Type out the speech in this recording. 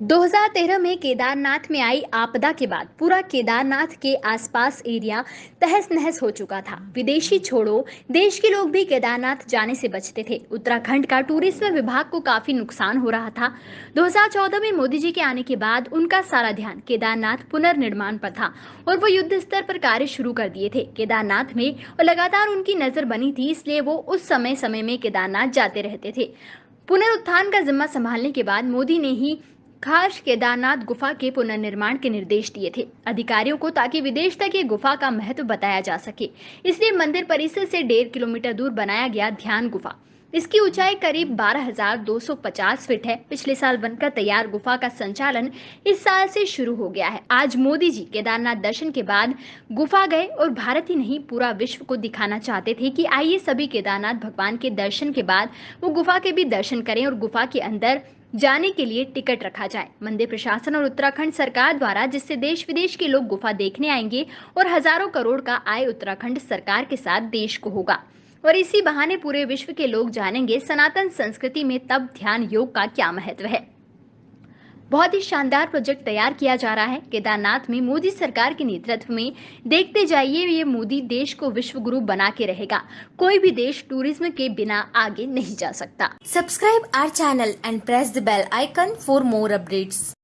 2013 में केदारनाथ में आई आपदा के बाद पूरा केदारनाथ के आसपास एरिया तहस नहस हो चुका था। विदेशी छोड़ो, देश के लोग भी केदारनाथ जाने से बचते थे। उत्तराखंड का टूरिज़्म विभाग को काफ़ी नुकसान हो रहा था। 2014 में मोदी जी के आने के बाद उनका सारा ध्यान केदारनाथ पुनर्निर्माण पर था और वो युद्ध स्तर पर कार्य शुरू कर दिए थे। केदारनाथ में और लगातार उनकी नज़र बनी थी, इसलिए वो उस समय समय में केदारनाथ जाते रहते थे। पुनरुत्थान का जिम्मा संभालने के बाद मोदी ने ही खास केदारनाथ गुफा के पुनर्निर्माण के निर्देश दिए थे। अधिकारियों को ताकि विदेश तक ये गुफा का महत्व बताया जा सके। इसलिए मंदिर परिसर से डेढ़ किलोमीटर दूर बनाया गया ध्यान गुफा। इसकी ऊंचाई करीब 12,250 फीट है। पिछले साल बनकर तैयार गुफा का संचालन इस साल से शुरू हो गया है। आज मोदी जी केदारनाथ दर्शन के बाद गुफा गए और भारत ही नहीं पूरा विश्व को दिखाना चाहते थे कि आइए सभी केदारनाथ भगवान के दर्शन के बाद वो गुफा के भी दर्शन करें और गुफा के अंदर जाने के लिए टिकट रखा जाए। मंदिर प्रशासन और उत्तराखंड सरकार द्वारा जिससे देश विदेश के लोग गुफा देखने आएँगे और हज़ारों करोड़ का आय उत्तराखंड सरकार के साथ देश को होगा। और इसी बहाने पूरे विश्व के लोग जानेंगे सनातन संस्कृति में तब ध्यान योग का क्या महत्व है। बहुत ही शानदार प्रोजेक्ट तैयार किया जा रहा है। केदारनाथ में मोदी सरकार के नेतृत्व में देखते जाइए, ये मोदी देश को विश्व गुरु बना के रहेगा। कोई भी देश टूरिज़्म के बिना आगे नहीं जा सकता। Subscribe our channel and press the bell icon for more updates.